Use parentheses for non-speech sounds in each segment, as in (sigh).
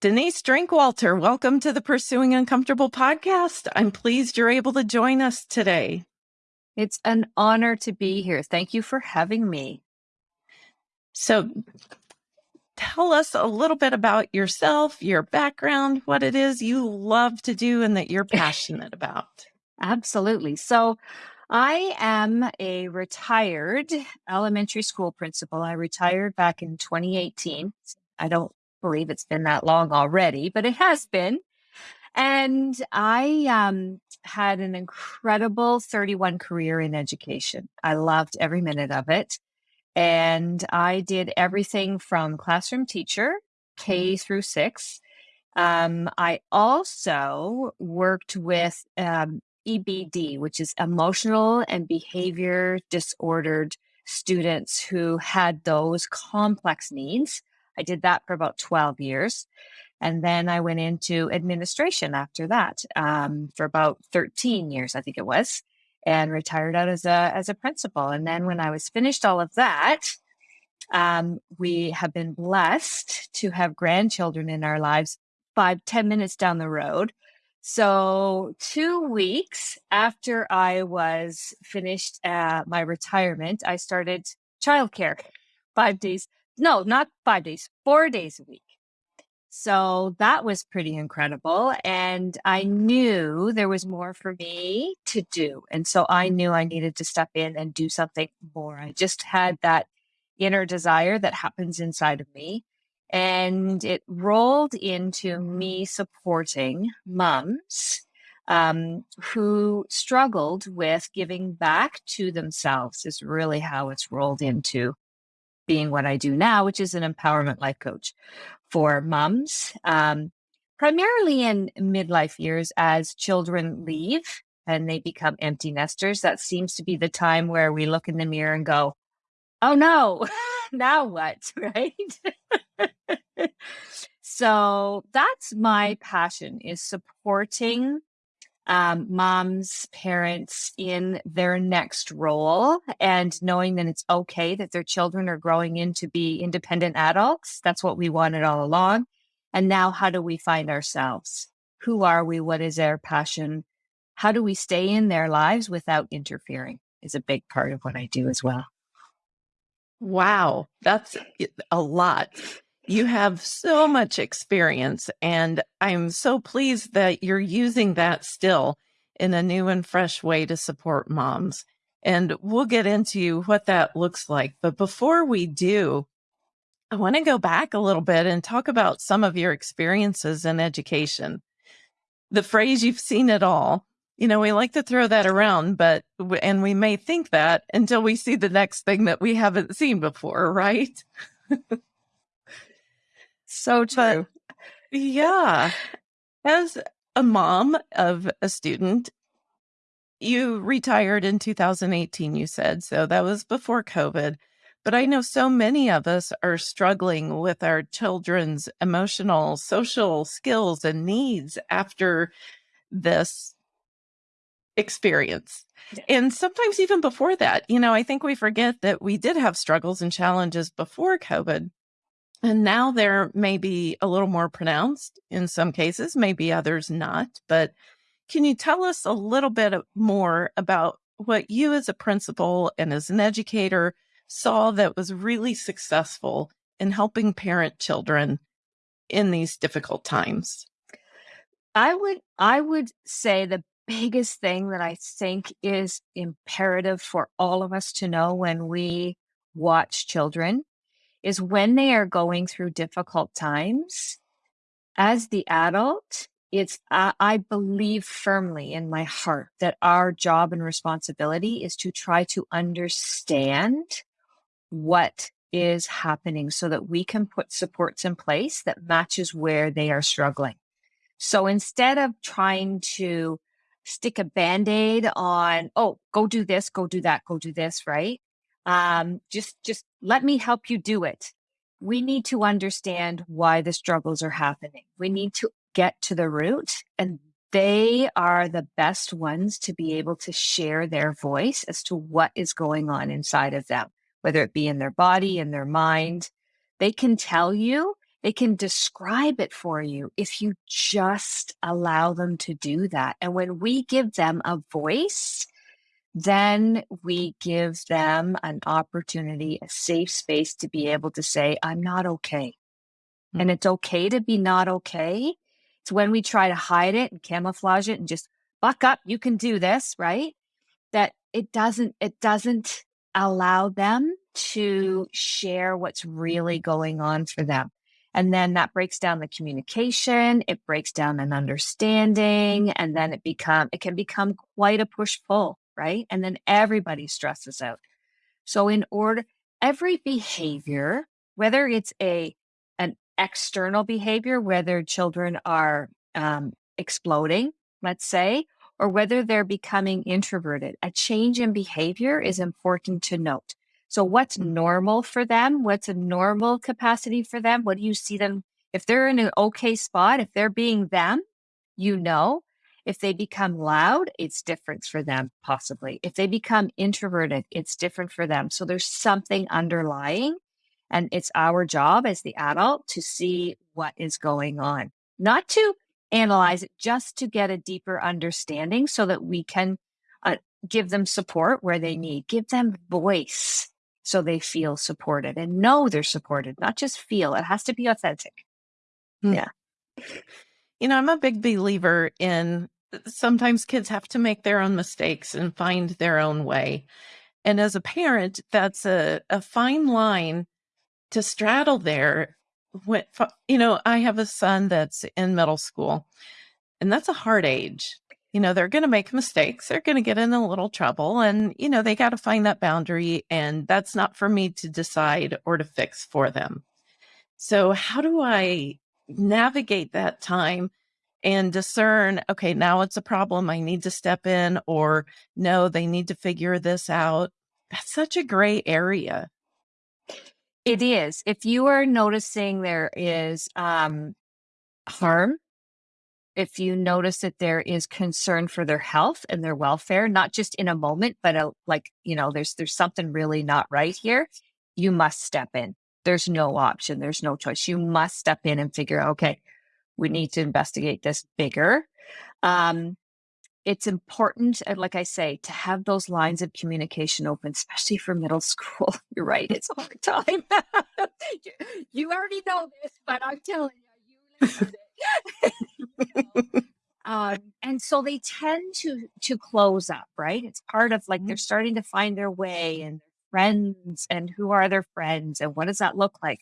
Denise Drinkwalter, welcome to the Pursuing Uncomfortable podcast. I'm pleased you're able to join us today. It's an honor to be here. Thank you for having me. So, tell us a little bit about yourself, your background, what it is you love to do and that you're passionate about. (laughs) Absolutely. So, I am a retired elementary school principal. I retired back in 2018. I don't believe it's been that long already, but it has been. And I um, had an incredible 31 career in education. I loved every minute of it. And I did everything from classroom teacher, K through six. Um, I also worked with um, EBD, which is emotional and behavior disordered students who had those complex needs. I did that for about 12 years. And then I went into administration after that um, for about 13 years, I think it was, and retired out as a, as a principal. And then when I was finished all of that, um, we have been blessed to have grandchildren in our lives five, ten minutes down the road. So, two weeks after I was finished uh, my retirement, I started childcare five days. No, not five days, four days a week. So that was pretty incredible. And I mm-hmm. knew there was more for me to do. And so I mm-hmm. knew I needed to step in and do something more. I just had that inner desire that happens inside of me. And it rolled into mm-hmm. me supporting moms um, who struggled with giving back to themselves, is really how it's rolled into being what I do now, which is an empowerment life coach for moms, um, primarily in midlife years as children leave and they become empty nesters. That seems to be the time where we look in the mirror and go, oh no, (laughs) now what? (laughs) Right. so that's my passion is supporting um, moms, parents in their next role and knowing that it's okay that their children are growing in to be independent adults. That's what we wanted all along. And now, how do we find ourselves? Who are we? What is our passion? How do we stay in their lives without interfering? Is a big part of what I do as well. Wow, that's a lot. You have so much experience, and I'm so pleased that you're using that still in a new and fresh way to support moms. And we'll get into what that looks like. But before we do, I want to go back a little bit and talk about some of your experiences in education. The phrase you've seen it all, you know, we like to throw that around, but, and we may think that until we see the next thing that we haven't seen before, right? (laughs) So true. But yeah, as a mom of a student, you retired in 2018, you said. So that was before COVID. But I know so many of us are struggling with our children's emotional, social skills and needs after this experience. And sometimes even before that, you know, I think we forget that we did have struggles and challenges before COVID. And now there may be a little more pronounced in some cases, maybe others not. But can you tell us a little bit more about what you as a principal and as an educator saw that was really successful in helping parent children in these difficult times? I would I would say the biggest thing that I think is imperative for all of us to know when we watch children is when they are going through difficult times, as the adult, it's, I believe firmly in my heart that our job and responsibility is to try to understand what is happening so that we can put supports in place that matches where they are struggling. So instead of trying to stick a band-aid on, oh, go do this, go do that, go do this, right? Um, just, just let me help you do it. We need to understand why the struggles are happening. We need to get to the root and they are the best ones to be able to share their voice as to what is going on inside of them, whether it be in their body, in their mind. They can tell you They can describe it for you if you just allow them to do that. And when we give them a voice, then we give them an opportunity, a safe space to be able to say, I'm not okay. Mm-hmm. And it's okay to be not okay. It's when we try to hide it and camouflage it and just buck up, you can do this, right? That it doesn't, it doesn't allow them to share what's really going on for them. And then that breaks down the communication, it breaks down an understanding, and then it become it can become quite a push pull, right? And then everybody stresses out. So in order every behavior, whether it's a an external behavior, whether children are um, exploding, let's say, or whether they're becoming introverted, a change in behavior is important to note. So what's normal for them? What's a normal capacity for them? What do you see them? If they're in an okay spot, if they're being them, you know. If they become loud, it's different for them, possibly. If they become introverted, it's different for them. So there's something underlying, and it's our job as the adult to see what is going on, not to analyze it, just to get a deeper understanding so that we can uh, give them support where they need, give them voice so they feel supported and know they're supported, not just feel. It has to be authentic. Hmm. Yeah. You know, I'm a big believer in uh, sometimes kids have to make their own mistakes and find their own way. And as a parent, that's a, a fine line to straddle there. When, you know, I have a son that's in middle school, and that's a hard age you know, they're going to make mistakes. They're going to get in a little trouble and, you know, they got to find that boundary. And that's not for me to decide or to fix for them. So, how do I navigate that time and discern, okay, now it's a problem. I need to step in, or no, they need to figure this out? That's such a gray area. It is. If you are noticing there is um, harm if you notice that there is concern for their health and their welfare, not just in a moment, but a, like, you know, there's, there's something really not right here, you must step in. There's no option. There's no choice. You must step in and figure, okay, we need to investigate this bigger. Um, it's important, like I say, to have those lines of communication open, especially for middle (laughs) school. You're right, it's a hard time. (laughs) you already know this, but I'm telling you, (laughs) you know um, and so they tend to to close up, right? It's part of like they're mm-hmm. starting to find their way and friends and who are their friends and what does that look like?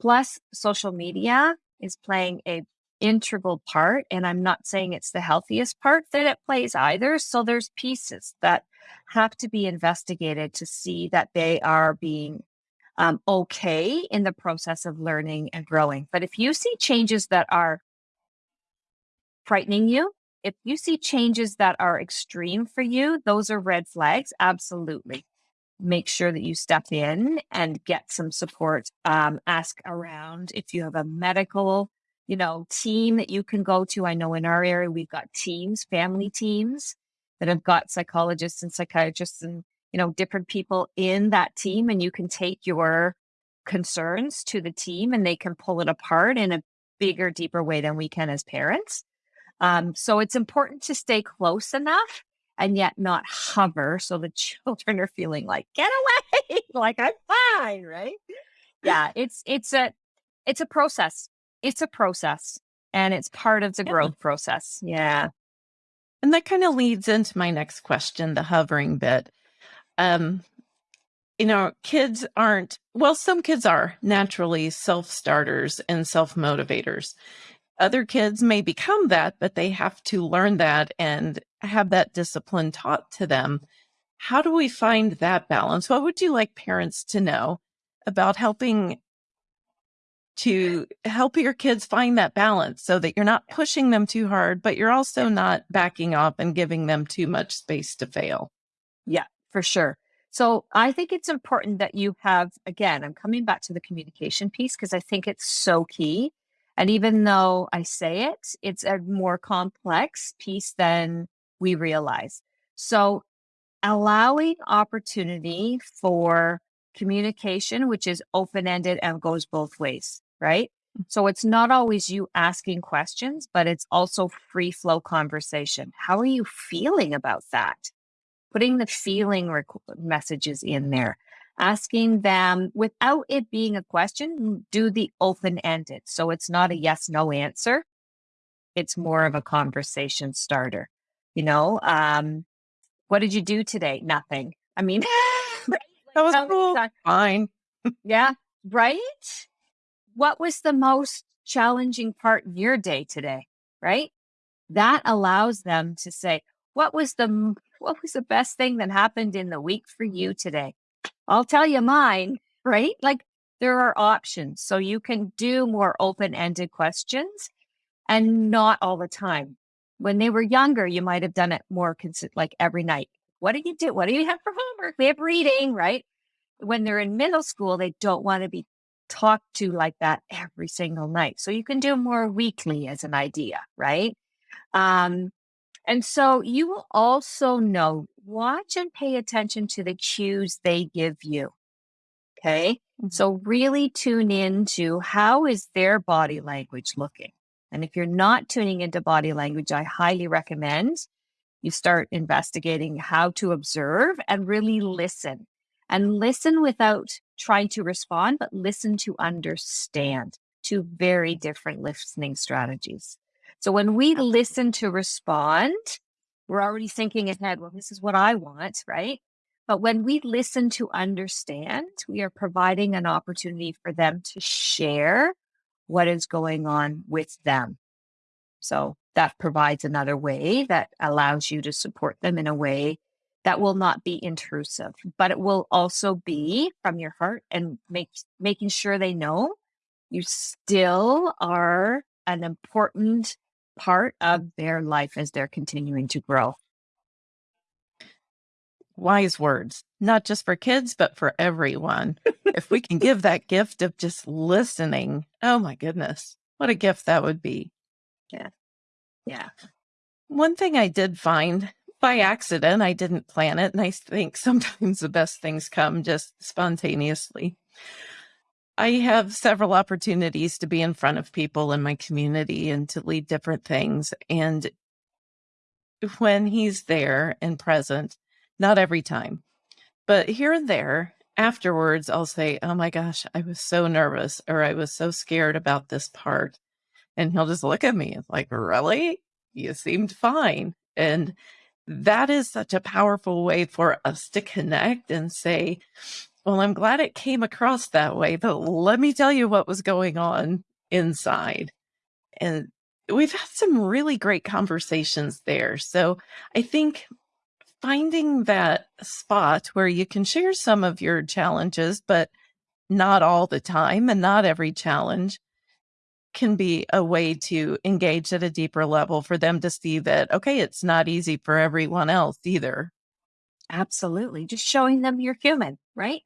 Plus, social media is playing a integral part and i'm not saying it's the healthiest part that it plays either so there's pieces that have to be investigated to see that they are being um, okay in the process of learning and growing but if you see changes that are frightening you, if you see changes that are extreme for you, those are red flags. Absolutely. Make sure that you step in and get some support. Um, ask around if you have a medical, you know, team that you can go to. I know in our area we've got teams, family teams that have got psychologists and psychiatrists and you know different people in that team, and you can take your concerns to the team and they can pull it apart in a bigger, deeper way than we can as parents. Um, so it's important to stay close enough and yet not hover so the (laughs) children are feeling like get away! (laughs) Like i'm fine right? Yeah it's it's a it's a process. It's a process and it's part of the yeah. growth process. Yeah. And that kind of leads into my next question the hovering bit. Um you know kids aren't well some kids are naturally self starters and self motivators other kids may become that, but they have to learn that and have that discipline taught to them. How do we find that balance? What would you like parents to know about helping to help your kids find that balance so that you're not pushing them too hard, but you're also not backing off and giving them too much space to fail? Yeah, for sure. So I think it's important that you have, again, I'm coming back to the communication piece because I think it's so key. And even though I say it, it's a more complex piece than we realize. So allowing opportunity for communication, which is open ended and goes both ways, right? Mm. So it's not always you asking questions, but it's also free flow conversation. How are you feeling about that? Putting the feeling messages in there, asking them without it being a question, do the open ended. So it's not a yes no answer. It's more of a conversation starter. You know, um, what did you do today? Nothing. I mean, (laughs) (laughs) That was cool. Fine. (laughs) yeah, right? What was the most challenging part in your day today? Right? That allows them to say, what was the what was the best thing that happened in the week for you today? I'll tell you mine, right? Like there are options. So you can do more open-ended questions and not all the time. When they were younger, you might have done it more consi- like every night. What do you do? What do you have for homework? We have reading, right? When they're in middle school, they don't want to be talked to like that every single night. So you can do more weekly as an idea, right? Um, and so you will also know, watch and pay attention to the cues they give you. Okay. Mhm. So really tune into how is their body language looking? And if you're not tuning into body language, I highly recommend you start investigating how to observe and really listen and listen without trying to respond, but listen to understand. Two very different listening strategies. So when we listen to respond, we're already thinking ahead, well, this is what I want, right? But when we listen to understand, we are providing an opportunity for them to share what is going on with them. So that provides another way that allows you to support them in a way that will not be intrusive, but it will also be from your heart and make making sure they know you still are an important part of their life as they're continuing to grow. Wise words, not just for kids, but for everyone. if we can give that gift of just listening, oh my goodness, what a gift that would be. Yeah. Yeah. One thing I did find by accident, I didn't plan it. And I think sometimes the best things come just spontaneously. I have several opportunities to be in front of people in my community and to lead different things. And when he's there and present, not every time, but here and there, afterwards, I'll say, Oh my gosh, I was so nervous or I was so scared about this part. And he'll just look at me like, Really? You seemed fine. And that is such a powerful way for us to connect and say, Well, I'm glad it came across that way, but let me tell you what was going on inside. And we've had some really great conversations there. So I think finding that spot where you can share some of your challenges, but not all the time and not every challenge can be a way to engage at a deeper level for them to see that, okay, it's not easy for everyone else either. Absolutely. Just showing them you're human, right?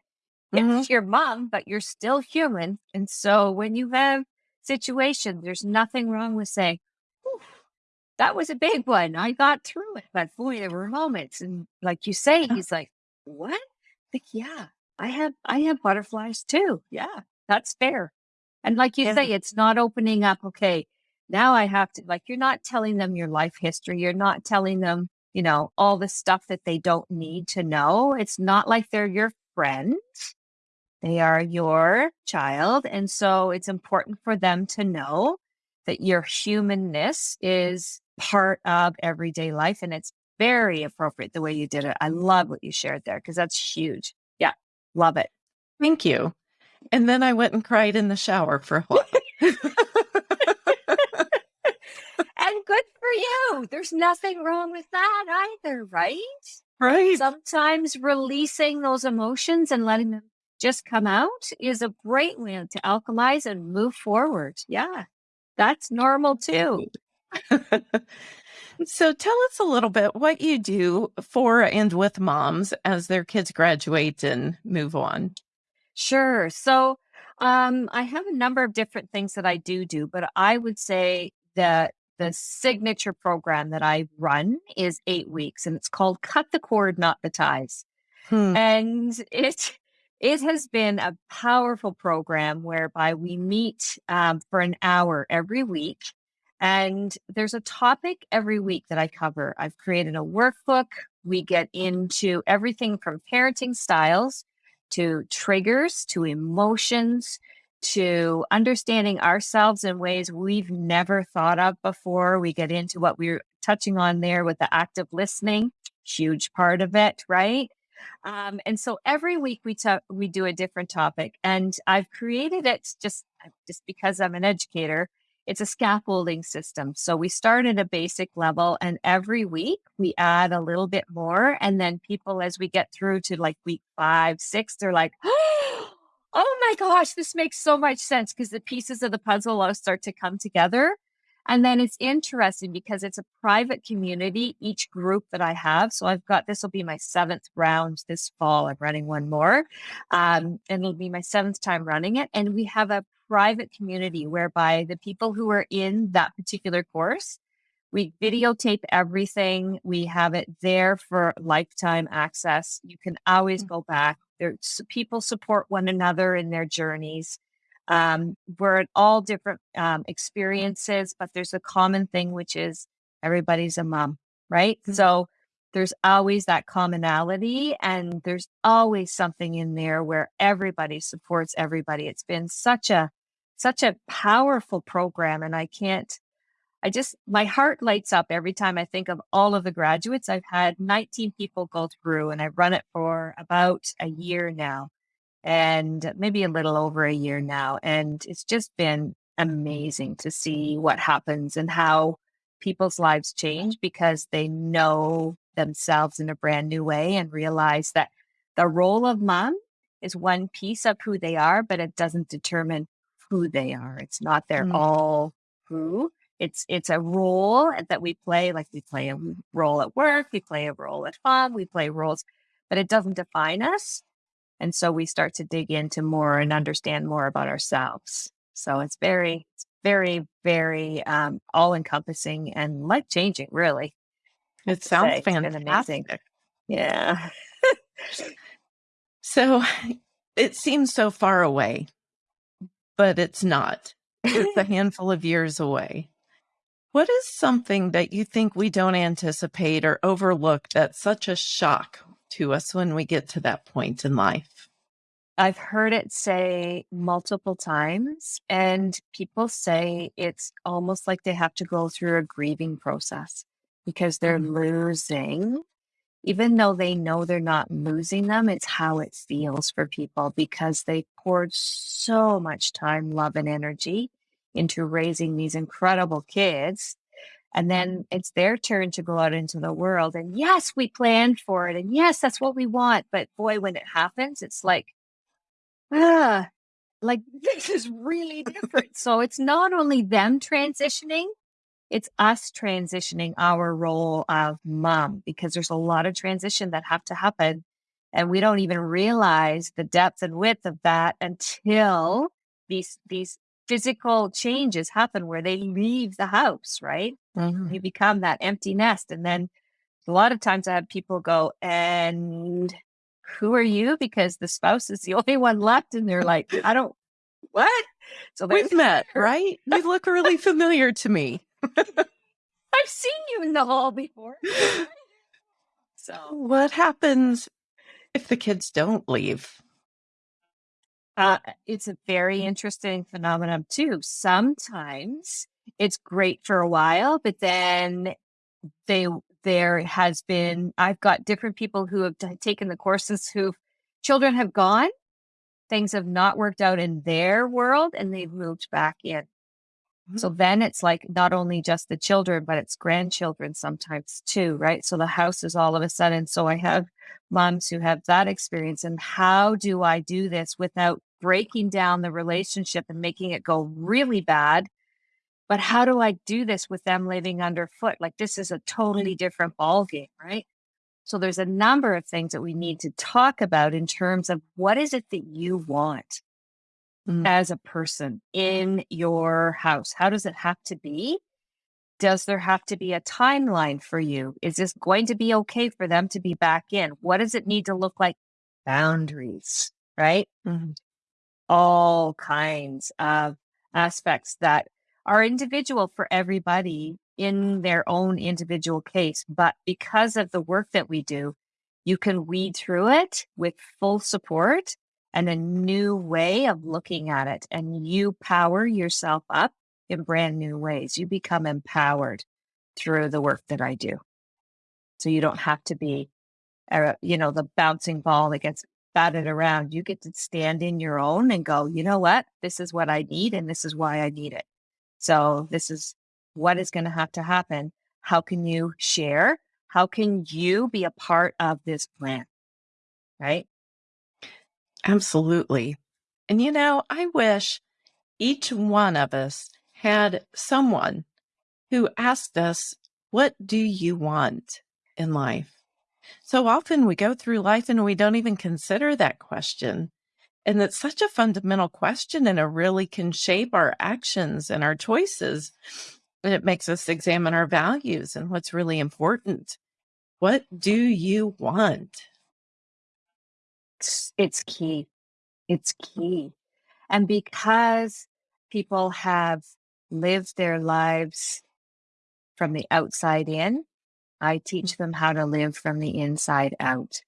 Yes, mm-hmm. your mom, but you're still human. And so when you have situations, there's nothing wrong with saying, "Whew, that was a big one. I got through it. But boy, there were moments. And like you say, uh-huh. he's like, What? Like, yeah, I have I have butterflies too. Yeah, that's fair. And like you Yeah. say, it's not opening up, okay, now I have to like you're not telling them your life history. You're not telling them, you know, all the stuff that they don't need to know. It's not like they're your friend. They are your child. And so it's important for them to know that your humanness is part of everyday life. And it's very appropriate the way you did it. I love what you shared there because that's huge. Yeah. Love it. Thank you. And then I went and cried in the shower for a (laughs) while. (laughs) And good for you. There's nothing wrong with that either, right? right. Sometimes releasing those emotions and letting them just come out is a great way to alkalize and move forward. Yeah. That's normal too. (laughs) so tell us a little bit what you do for and with moms as their kids graduate and move on. Sure. So um, I have a number of different things that I do do, but I would say that the signature program that I run is eight weeks and it's called Cut the Cord, Not the Ties. Hmm. And (laughs) it it has been a powerful program whereby we meet um, for an hour every week. And there's a topic every week that I cover. I've created a workbook. We get into everything from parenting styles to triggers to emotions to understanding ourselves in ways we've never thought of before. We get into what we we're touching on there with the active listening, huge part of it, right? Um, and so every week we talk, we do a different topic, and I've created it just just because I'm an educator. It's a scaffolding system. So we start at a basic level, and every week we add a little bit more, and then people, as we get through to like week five, six, they're like. (gasps) Oh my gosh, this makes so much sense because the pieces of the puzzle all start to come together. And then it's interesting because it's a private community, each group that I have. So I've got this will be my seventh round this fall. I'm running one more. Um, and it'll be my seventh time running it. And we have a private community whereby the people who are in that particular course, we videotape everything. We have it there for lifetime access. You can always mm. go back. There, people support one another in their journeys. Um, we're at all different um, experiences, but there's a common thing, which is everybody's a mom, right? Mm-hmm. So there's always that commonality, and there's always something in there where everybody supports everybody. It's been such a such a powerful program, and I can't. I just my heart lights up every time I think of all of the graduates. I've had 19 people go through, and I've run it for about a year now and maybe a little over a year now. And it's just been amazing to see what happens and how people's lives change because they know themselves in a brand new way and realize that the role of mom is one piece of who they are, but it doesn't determine who they are. It's not their mm. all who. It's it's a role that we play, like we play a role at work, we play a role at home, we play roles, but it doesn't define us. And so we start to dig into more and understand more about ourselves. So it's very, it's very, very um, all encompassing and life changing, really. It sounds fantastic. Yeah. so it seems so far away, but it's not. It's a (laughs) handful of years away. What is something that you think we don't anticipate or overlook that's such a shock to us when we get to that point in life? I've heard it say multiple times, and people say it's almost like they have to go through a grieving process because they're mm-hmm. losing. Even though they know they're not losing them, it's how it feels for people because they poured so much time, love, and energy into raising these incredible kids and then it's their turn to go out into the world. And yes, we planned for it. And yes, that's what we want. But boy, when it happens, it's like, ah, like this is really different. so it's not only them transitioning, it's us transitioning our role of mom because there's a lot of transition that have to happen. And we don't even realize the depth and width of that until these these physical changes happen where they leave the house, right? Mm-hmm. You become that empty nest. And then a lot of times I have people go, and who are you? Because the spouse is the (laughs) only one left. And they're like, I don't, (laughs) what? So we've met, (laughs) right? You look really familiar to me. (laughs) I've seen you in the hall before. (laughs) so, what happens if the kids don't leave? Uh, it's a very interesting phenomenon too. Sometimes it's great for a while, but then they there has been I've got different people who have taken the courses who children have gone, things have not worked out in their world, and they've moved back in. So mm-hmm. then it's like not only just the children, but it's grandchildren sometimes too, right? So the house is all of a sudden. So I have moms who have that experience. And how do I do this without breaking down the relationship and making it go really bad? But how do I do this with them living underfoot? Like this is a totally different ballgame, right? So there's a number of things that we need to talk about in terms of what is it that you want? Mm. as a person in your house? How does it have to be? Does there have to be a timeline for you? Is this going to be okay for them to be back in? What does it need to look like? Boundaries. right? Mhm. All kinds of aspects that are individual for everybody in their own individual case. But because of the work that we do, you can weed through it with full support and a new way of looking at it. And you power yourself up in brand new ways. You become empowered through the work that I do. So you don't have to be, uh, you know, the bouncing ball that gets batted around. You get to stand in your own and go, you know what? This is what I need and this is why I need it. So this is what is going to have to happen. How can you share? How can you be a part of this plan? Right? Absolutely. And you know, I wish each one of us had someone who asked us, What do you want in life? So often we go through life and we don't even consider that question. And it's such a fundamental question, and it really can shape our actions and our choices. And it makes us examine our values and what's really important. What do you want? It's, it's key. It's key. And because people have lived their lives from the outside in, I teach them how to live from the inside out.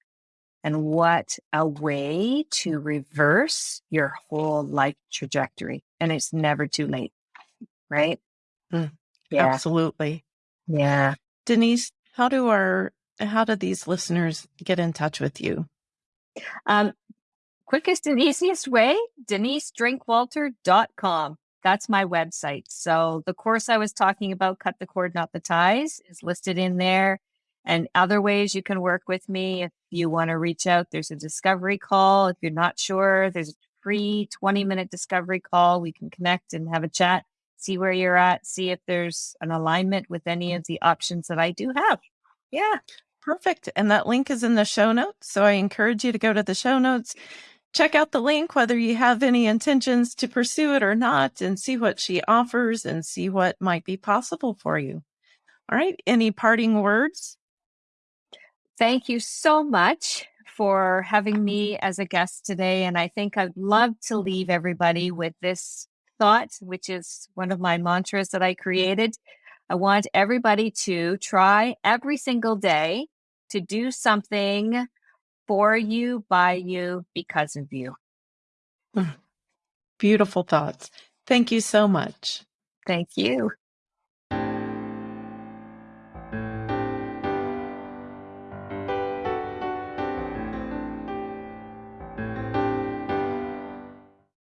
And what a way to reverse your whole life trajectory. And it's never too late, right? Mm, Yeah. Absolutely. Yeah. Denise, how do our how do these listeners get in touch with you? Um, quickest and easiest way, denisedrinkwalter.com. That's my website. So the course I was talking about, Cut the Cord, Not the Ties, is listed in there. And other ways you can work with me if you want to reach out, there's a discovery call. If you're not sure, there's a free 20 minute discovery call. We can connect and have a chat, see where you're at, see if there's an alignment with any of the options that I do have. Yeah. Perfect. And that link is in the show notes. So I encourage you to go to the show notes, check out the link, whether you have any intentions to pursue it or not, and see what she offers and see what might be possible for you. All right. Any parting words? Thank you so much for having mm-hmm. me as a guest today. And I think I'd love to leave everybody with this thought, which is one of my mantras that I mm-hmm. created. I want everybody to try every single day to do something for you, by you, because of you. Beautiful thoughts. Thank you so much. Thank you.